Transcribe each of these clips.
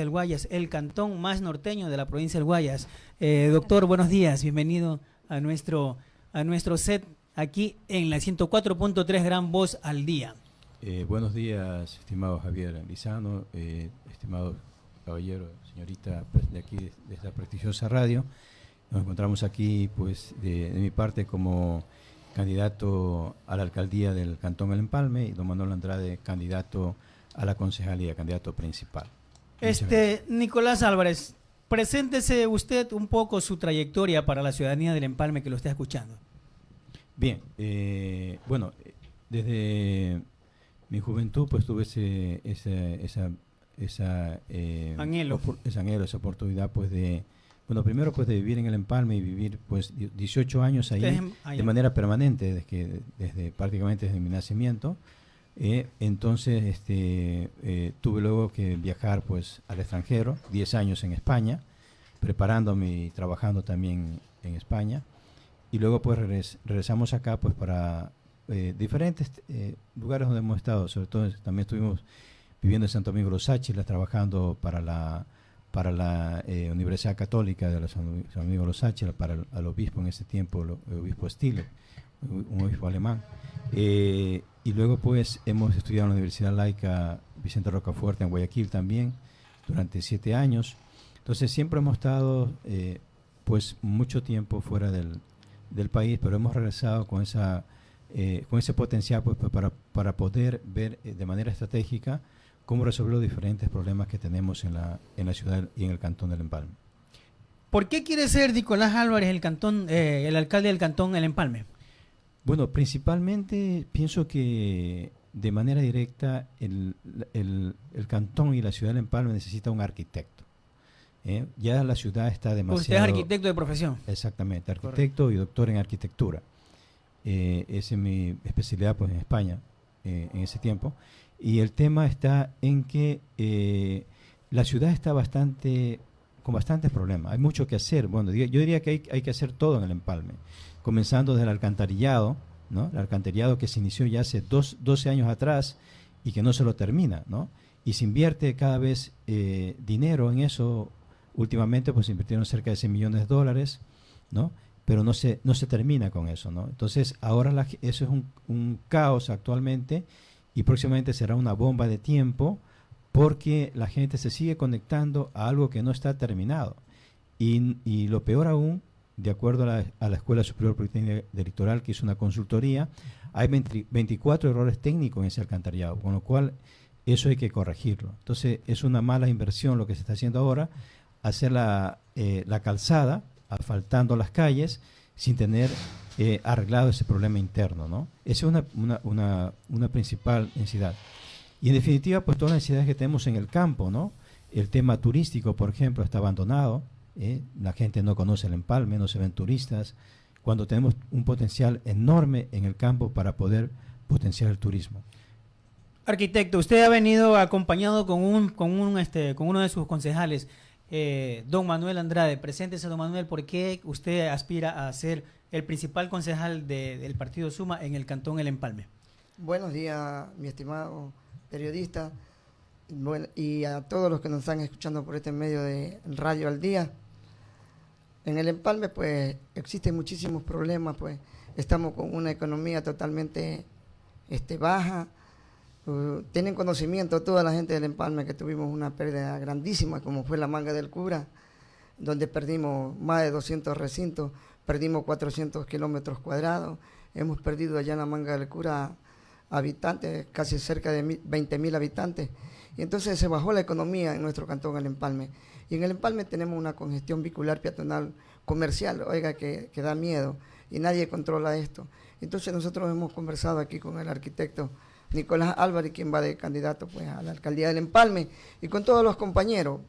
del Guayas, el cantón más norteño de la provincia del Guayas. Eh, doctor, buenos días, bienvenido a nuestro, a nuestro set aquí en la 104.3 Gran Voz al Día. Eh, buenos días, estimado Javier Lizano, eh, estimado caballero, señorita de aquí, de esta prestigiosa radio. Nos encontramos aquí, pues, de, mi parte como candidato a la alcaldía del Cantón El Empalme y don Manuel Andrade, candidato a la concejalía, candidato principal. Este, Nicolás Álvarez, preséntese usted un poco su trayectoria para la ciudadanía del Empalme que lo está escuchando. Bien, eh, bueno, desde mi juventud pues tuve ese, esa, esa, eh, anhelo. ese anhelo, esa oportunidad pues de, bueno, primero pues de vivir en el Empalme y vivir pues 18 años ahí de manera permanente, desde, desde prácticamente desde mi nacimiento. Eh, entonces este, eh, tuve luego que viajar pues al extranjero, 10 años en España, preparándome y trabajando también en España. Y luego pues regresamos acá pues para eh, diferentes lugares donde hemos estado, sobre todo también estuvimos viviendo en Santo Domingo Los Áchilas, trabajando para la para la Universidad Católica de Santo Domingo Los Áchilas, para el, obispo en ese tiempo, el, obispo Stile, un obispo alemán. Eh, y luego pues hemos estudiado en la Universidad Laica Vicente Rocafuerte en Guayaquil también durante siete años. Entonces siempre hemos estado eh, pues mucho tiempo fuera del, del, país, pero hemos regresado con, esa, eh, con ese potencial pues, para, para poder ver de manera estratégica cómo resolver los diferentes problemas que tenemos en la, en la ciudad y en el cantón del Empalme. ¿Por qué quiere ser Nicolás Álvarez el, cantón, el alcalde del cantón El Empalme? Bueno, principalmente pienso que de manera directa el, cantón y la ciudad de Empalme necesita un arquitecto. ¿eh? Ya la ciudad está demasiado... Usted es arquitecto de profesión. Exactamente, arquitecto y doctor en arquitectura. Eh, esa es mi especialidad pues, en España eh, en ese tiempo. Y el tema está en que la ciudad está bastante con bastantes problemas. Hay mucho que hacer. Bueno, yo diría que hay, hay que hacer todo en el empalme comenzando desde el alcantarillado, ¿no? El alcantarillado que se inició ya hace dos, 12 años atrás y que no se lo termina, ¿no? Y se invierte cada vez eh, dinero en eso. Últimamente pues se invirtieron cerca de 100 millones de dólares, ¿no? Pero no se, no se termina con eso, ¿no? Entonces ahora eso es un, un caos actualmente y próximamente será una bomba de tiempo porque la gente se sigue conectando a algo que no está terminado. Y, y lo peor aún de acuerdo a la, Escuela Superior Politécnica Electoral, que hizo una consultoría, hay 24 errores técnicos en ese alcantarillado, con lo cual eso hay que corregirlo. Entonces es una mala inversión lo que se está haciendo ahora, hacer la, eh, la calzada, asfaltando las calles, sin tener eh, arreglado ese problema interno. ¿no? Esa es una, una, una, principal necesidad. Y en definitiva, pues todas las necesidades que tenemos en el campo, ¿no? El tema turístico, por ejemplo, está abandonado, ¿eh? la gente no conoce el empalme, no se ven turistas, cuando tenemos un potencial enorme en el campo para poder potenciar el turismo. Arquitecto, usted ha venido acompañado con un, con un, este, con uno de sus concejales, eh, don Manuel Andrade. Preséntese, don Manuel, ¿por qué usted aspira a ser el principal concejal del partido Suma en el cantón El Empalme? Buenos días, mi estimado periodista, y a todos los que nos están escuchando por este medio de Radio al Día. En el empalme, pues, existen muchísimos problemas, pues, estamos con una economía totalmente este, baja. Uh, tienen conocimiento toda la gente del empalme que tuvimos una pérdida grandísima, como fue la manga del cura, donde perdimos más de 200 recintos, perdimos 400 kilómetros cuadrados, hemos perdido allá en la manga del cura habitantes, casi cerca de 20 mil habitantes. Y entonces se bajó la economía en nuestro cantón, el Empalme. Y en el Empalme tenemos una congestión bicular peatonal comercial, oiga, que, que da miedo. Y nadie controla esto. Entonces nosotros hemos conversado aquí con el arquitecto Nicolás Álvarez, quien va de candidato pues, a la alcaldía del Empalme, y con todos los compañeros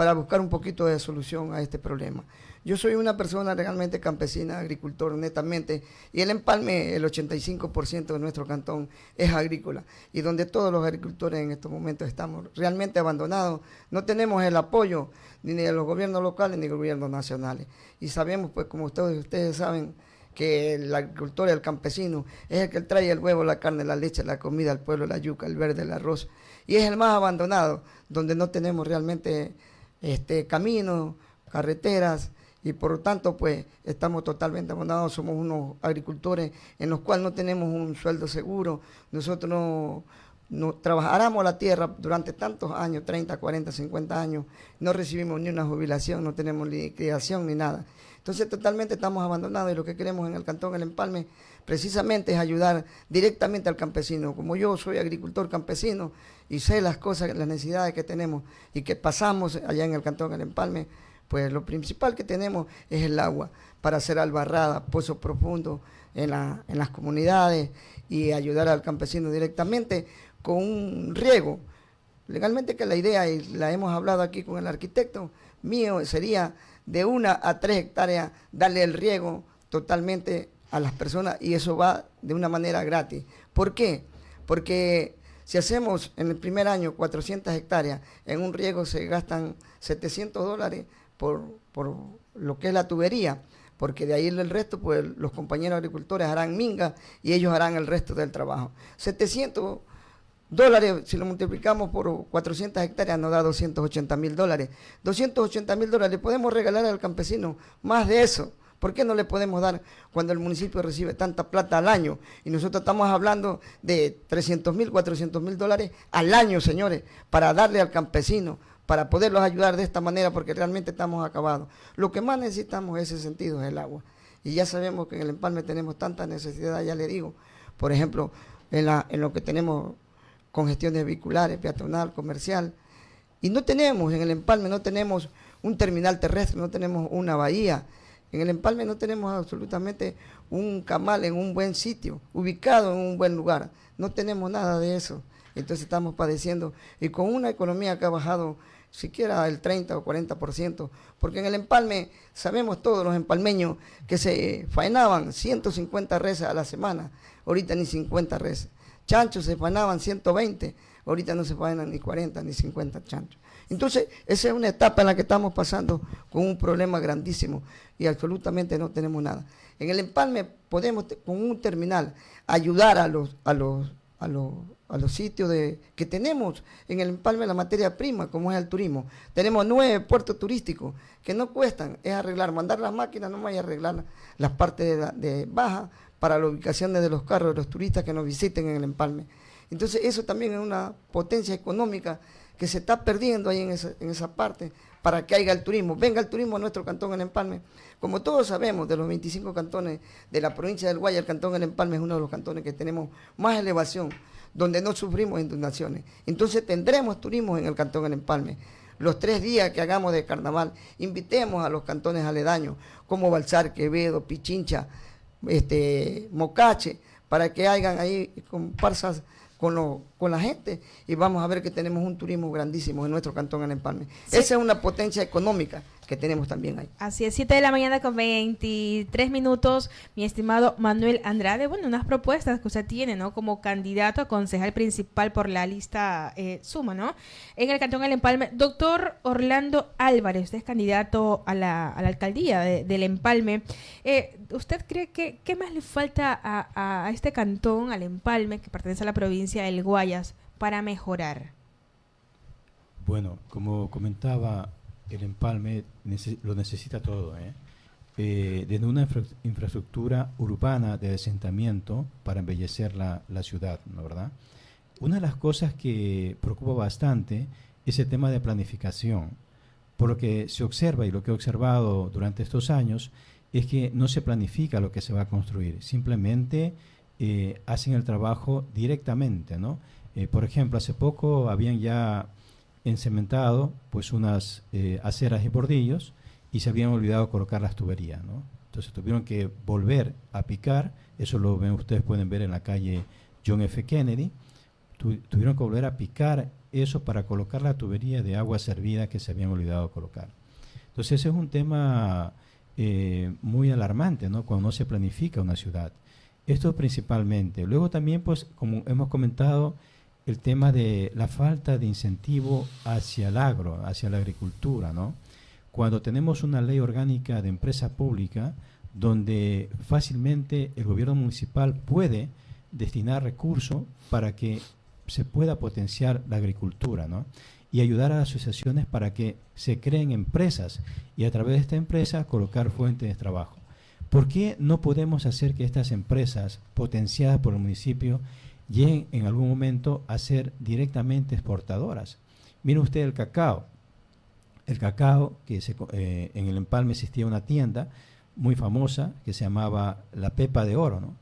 para buscar un poquito de solución a este problema. Yo soy una persona realmente campesina, agricultor netamente, y el empalme, el 85% de nuestro cantón es agrícola, y donde todos los agricultores en estos momentos estamos realmente abandonados, no tenemos el apoyo ni de los gobiernos locales ni de los gobiernos nacionales. Y sabemos, pues como ustedes, ustedes saben, que el agricultor, el campesino, es el que trae el huevo, la carne, la leche, la comida, el pueblo, la yuca, el verde, el arroz. Y es el más abandonado, donde no tenemos realmente este, caminos, carreteras, y por lo tanto pues estamos totalmente abandonados, somos unos agricultores en los cuales no tenemos un sueldo seguro, nosotros no, no la tierra durante tantos años, 30, 40, 50 años, no recibimos ni una jubilación, no tenemos liquidación ni nada. Entonces totalmente estamos abandonados y lo que queremos en el Cantón El Empalme precisamente es ayudar directamente al campesino. Como yo soy agricultor campesino y sé las cosas, las necesidades que tenemos y que pasamos allá en el Cantón El Empalme, pues lo principal que tenemos es el agua para hacer albarradas, pozos profundos en, en las comunidades y ayudar al campesino directamente con un riego. Legalmente que la idea, y la hemos hablado aquí con el arquitecto mío, sería de una a tres hectáreas darle el riego totalmente a las personas y eso va de una manera gratis. ¿Por qué? Porque si hacemos en el primer año 400 hectáreas, en un riego se gastan 700 dólares por, por lo que es la tubería, porque de ahí el resto, pues los compañeros agricultores harán minga y ellos harán el resto del trabajo. 700 dólares, si lo multiplicamos por 400 hectáreas, nos da 280 mil dólares. 280 mil dólares, podemos regalar al campesino más de eso. ¿Por qué no le podemos dar cuando el municipio recibe tanta plata al año? Y nosotros estamos hablando de 300 mil, 400 mil dólares al año, señores, para darle al campesino, para poderlos ayudar de esta manera, porque realmente estamos acabados. Lo que más necesitamos en ese sentido es el agua. Y ya sabemos que en el empalme tenemos tanta necesidad, ya le digo. Por ejemplo, en, la, en lo que tenemos congestiones vehiculares, peatonal, comercial. Y no tenemos, en el empalme no tenemos un terminal terrestre, no tenemos una bahía. En el empalme no tenemos absolutamente un camal en un buen sitio, ubicado en un buen lugar. No tenemos nada de eso. Entonces estamos padeciendo y con una economía que ha bajado siquiera el 30 o 40%, porque en el empalme sabemos todos los empalmeños que se faenaban 150 reses a la semana, ahorita ni 50 reses chanchos se fanaban 120, ahorita no se faenan ni 40 ni 50 chanchos. Entonces, esa es una etapa en la que estamos pasando con un problema grandísimo y absolutamente no tenemos nada. En el empalme podemos, con un terminal, ayudar a los, a los, a los, a los sitios de, que tenemos en el empalme la materia prima, como es el turismo. Tenemos nueve puertos turísticos que no cuestan, es arreglar, mandar las máquinas, no vaya a arreglar las partes de baja, para la ubicación de los carros de los turistas que nos visiten en el empalme. Entonces eso también es una potencia económica que se está perdiendo ahí en esa, parte para que haya el turismo. Venga el turismo a nuestro cantón El Empalme. Como todos sabemos, de los 25 cantones de la provincia del Guaya, el cantón El Empalme es uno de los cantones que tenemos más elevación, donde no sufrimos inundaciones. Entonces tendremos turismo en el cantón El Empalme. Los tres días que hagamos de carnaval, invitemos a los cantones aledaños, como Balsar, Quevedo, Pichincha, este, Mocache, para que hagan ahí comparsas con, lo, con la gente. Y vamos a ver que tenemos un turismo grandísimo en nuestro cantón en Empalme. Esa es una potencia económica que tenemos también ahí. Así es, 7 de la mañana con 23 minutos, mi estimado Manuel Andrade. Bueno, unas propuestas que usted tiene, ¿no? Como candidato a concejal principal por la lista eh, Suma, ¿no? En el Cantón El Empalme. Doctor Orlando Álvarez, usted es candidato a la, alcaldía del Empalme. Eh, ¿Usted cree que qué más le falta a, a este cantón, al Empalme, que pertenece a la provincia del Guayas, para mejorar? Bueno, como comentaba el empalme lo necesita todo, ¿eh? ¿eh? desde una infraestructura urbana de asentamiento para embellecer la, ciudad, ¿no verdad? Una de las cosas que preocupa bastante es el tema de planificación, por lo que se observa y lo que he observado durante estos años es que no se planifica lo que se va a construir, simplemente eh, hacen el trabajo directamente, ¿no? Eh, por ejemplo, hace poco habían ya encementado pues unas eh, aceras y bordillos y se habían olvidado colocar las tuberías, ¿no? Entonces tuvieron que volver a picar, eso lo ven ustedes pueden ver en la calle John F. Kennedy, tuvieron que volver a picar eso para colocar la tubería de agua servida que se habían olvidado colocar. Entonces ese es un tema eh, muy alarmante, ¿no? Cuando no se planifica una ciudad. Esto principalmente. Luego también, pues, como hemos comentado, el tema de la falta de incentivo hacia el agro, hacia la agricultura, ¿no? Cuando tenemos una ley orgánica de empresa pública donde fácilmente el gobierno municipal puede destinar recursos para que se pueda potenciar la agricultura, ¿no? Y ayudar a asociaciones para que se creen empresas y a través de esta empresa colocar fuentes de trabajo. ¿Por qué no podemos hacer que estas empresas potenciadas por el municipio lleguen en algún momento a ser directamente exportadoras? Mire usted el cacao. El cacao, que eh, en el empalme existía una tienda muy famosa que se llamaba la Pepa de Oro, ¿no?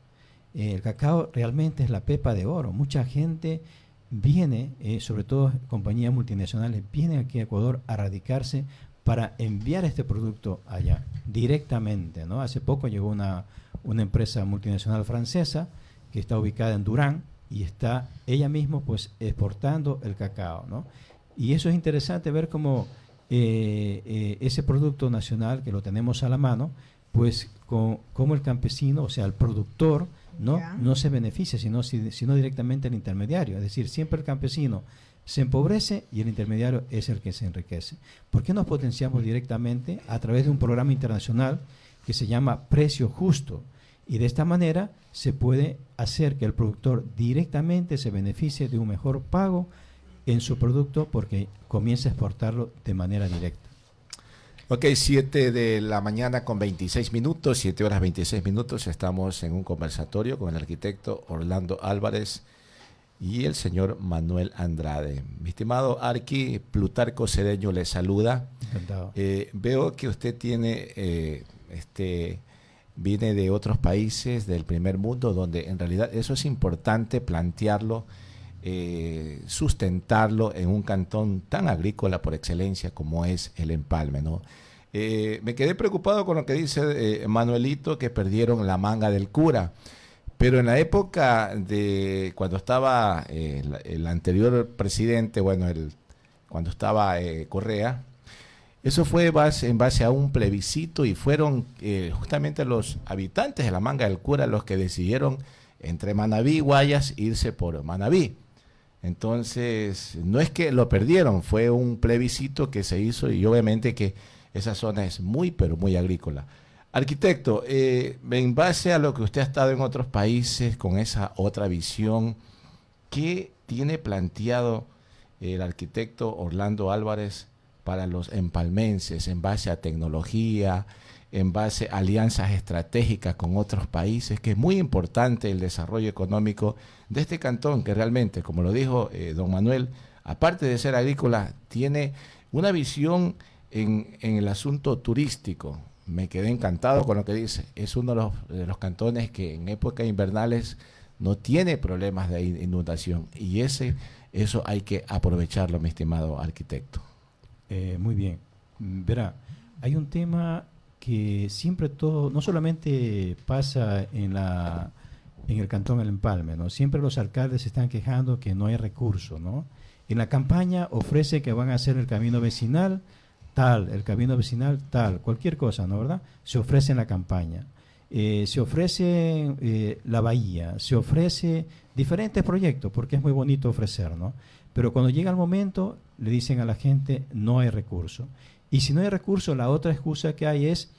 el cacao realmente es la pepa de oro. Mucha gente viene, eh, sobre todo compañías multinacionales, vienen aquí a Ecuador a radicarse para enviar este producto allá directamente. ¿no? Hace poco llegó una, una empresa multinacional francesa que está ubicada en Durán y está ella misma pues exportando el cacao. ¿no? Y eso es interesante ver cómo eh, eh, ese producto nacional que lo tenemos a la mano, pues como el campesino, o sea, el productor, no, no se beneficia, sino, sino directamente el intermediario. Es decir, siempre el campesino se empobrece y el intermediario es el que se enriquece. ¿Por qué no potenciamos directamente a través de un programa internacional que se llama Precio Justo? Y de esta manera se puede hacer que el productor directamente se beneficie de un mejor pago en su producto porque comienza a exportarlo de manera directa. Ok, 7 de la mañana con 26 minutos, 7 horas 26 minutos. Estamos en un conversatorio con el arquitecto Orlando Álvarez y el señor Manuel Andrade. Mi estimado Arqui, Plutarco Cedeño le saluda. Encantado. Eh, veo que usted tiene, eh, este, viene de otros países del primer mundo, donde en realidad eso es importante plantearlo eh, sustentarlo en un cantón tan agrícola por excelencia como es el Empalme. ¿no? Eh, me quedé preocupado con lo que dice eh, Manuelito, que perdieron la manga del cura. Pero en la época de cuando estaba el, anterior presidente, bueno, el, cuando estaba Correa, eso fue base, en base a un plebiscito y fueron justamente los habitantes de la manga del cura los que decidieron entre Manabí y Guayas irse por Manabí. Entonces, no es que lo perdieron, fue un plebiscito que se hizo y obviamente que esa zona es muy, pero muy agrícola. Arquitecto, eh, en base a lo que usted ha estado en otros países con esa otra visión, ¿qué tiene planteado el arquitecto Orlando Álvarez para los empalmenses en base a tecnología, en base a alianzas estratégicas con otros países, que es muy importante el desarrollo económico de este cantón, que realmente, como lo dijo eh, don Manuel, aparte de ser agrícola, tiene una visión en, el asunto turístico. Me quedé encantado con lo que dice. Es uno de los, de los cantones que en épocas invernales no tiene problemas de inundación y ese eso hay que aprovecharlo, mi estimado arquitecto. Eh, muy bien. Verá, hay un tema que siempre todo, no solamente pasa en la en el cantón El Empalme, ¿no? Siempre los alcaldes están quejando que no hay recursos, ¿no? En la campaña ofrece que van a hacer el camino vecinal tal, el camino vecinal tal, cualquier cosa, ¿no? ¿Verdad? Se ofrece en la campaña. Eh, se ofrece eh, la bahía, se ofrece diferentes proyectos, porque es muy bonito ofrecer, ¿no? Pero cuando llega el momento, le dicen a la gente, no hay recursos. Y si no hay recursos, la otra excusa que hay es,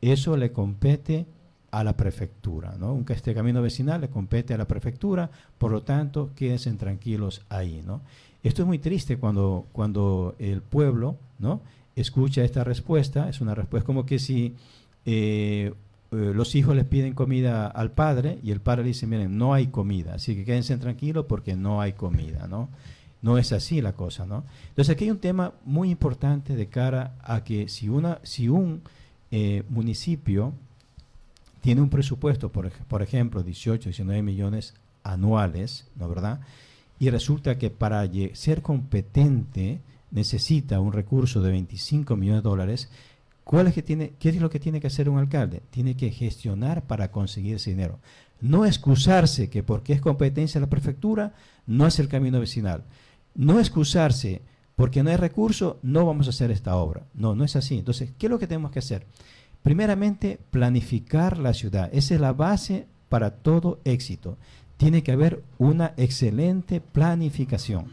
eso le compete a la prefectura, ¿no? Este camino vecinal le compete a la prefectura, por lo tanto, quédense tranquilos ahí, ¿no? Esto es muy triste cuando, cuando el pueblo, ¿no? Escucha esta respuesta, es una respuesta como que si eh, eh, los hijos les piden comida al padre y el padre le dice, miren, no hay comida, así que quédense tranquilos porque no hay comida, ¿no? No es así la cosa, ¿no? Entonces aquí hay un tema muy importante de cara a que si, una, si un eh, municipio tiene un presupuesto, por, por ejemplo, 18, 19 millones anuales, ¿no verdad? Y resulta que para ser competente necesita un recurso de 25 millones de dólares, ¿cuál es ¿qué es lo que tiene que hacer un alcalde? Tiene que gestionar para conseguir ese dinero. No excusarse que porque es competencia de la prefectura, no es el camino vecinal. No excusarse porque no hay recurso, no vamos a hacer esta obra. No, no es así. Entonces, ¿qué es lo que tenemos que hacer? Primeramente, planificar la ciudad. Esa es la base para todo éxito. Tiene que haber una excelente planificación.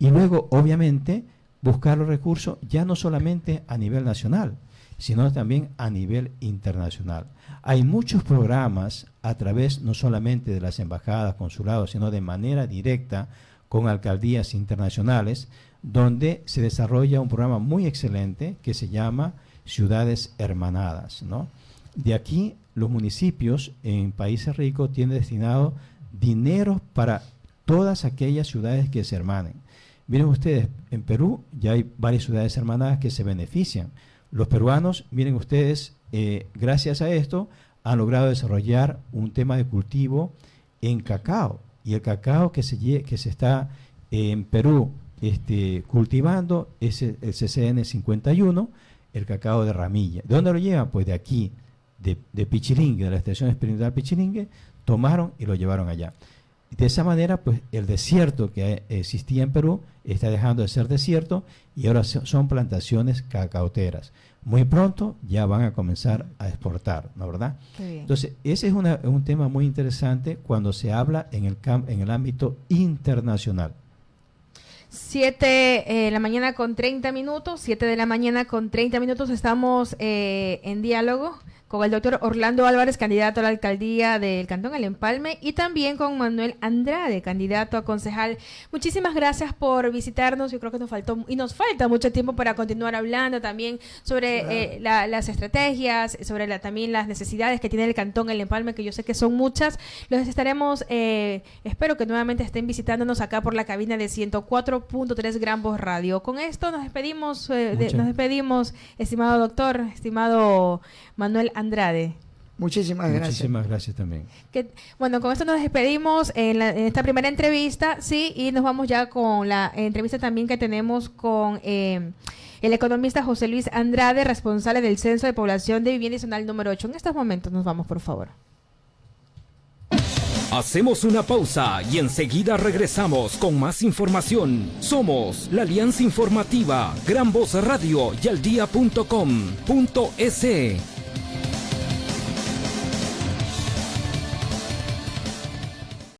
Y luego, obviamente, buscar los recursos ya no solamente a nivel nacional, sino también a nivel internacional. Hay muchos programas a través no solamente de las embajadas, consulados, sino de manera directa con alcaldías internacionales, donde se desarrolla un programa muy excelente que se llama Ciudades Hermanadas. De aquí, los municipios en países ricos tienen destinado dinero para todas aquellas ciudades que se hermanen. Miren ustedes, en Perú ya hay varias ciudades hermanadas que se benefician. Los peruanos, miren ustedes, eh, gracias a esto, han logrado desarrollar un tema de cultivo en cacao. Y el cacao que se, que se está en Perú este, cultivando es el, CCN 51, el cacao de ramilla. ¿De dónde lo llevan? Pues de aquí, de, de Pichilingue, de la estación experimental Pichilingue, tomaron y lo llevaron allá. De esa manera, pues el desierto que existía en Perú está dejando de ser desierto y ahora son plantaciones cacaoteras. Muy pronto ya van a comenzar a exportar, ¿no verdad? Entonces, ese es un tema muy interesante cuando se habla en el, en el ámbito internacional. 7 de eh, la mañana con 30 minutos, 7 de la mañana con 30 minutos estamos eh, en diálogo con el doctor Orlando Álvarez, candidato a la alcaldía del Cantón El Empalme, y también con Manuel Andrade, candidato a concejal. Muchísimas gracias por visitarnos. Yo creo que nos faltó y nos falta mucho tiempo para continuar hablando también sobre eh, las estrategias, sobre la, también las necesidades que tiene el Cantón El Empalme, que yo sé que son muchas. Los estaremos, eh, espero que nuevamente estén visitándonos acá por la cabina de 104.3 Gran Voz Radio. Con esto nos despedimos, eh, nos despedimos, estimado doctor, estimado Manuel Andrade. Muchísimas gracias. Muchísimas gracias también. bueno, con esto nos despedimos en, esta primera entrevista, sí, y nos vamos ya con la entrevista también que tenemos con eh, el economista José Luis Andrade, responsable del Censo de Población de Vivienda Nacional número 8. En estos momentos nos vamos, por favor. Hacemos una pausa y enseguida regresamos con más información. Somos la Alianza Informativa, Gran Voz Radio y Aldía.com.es.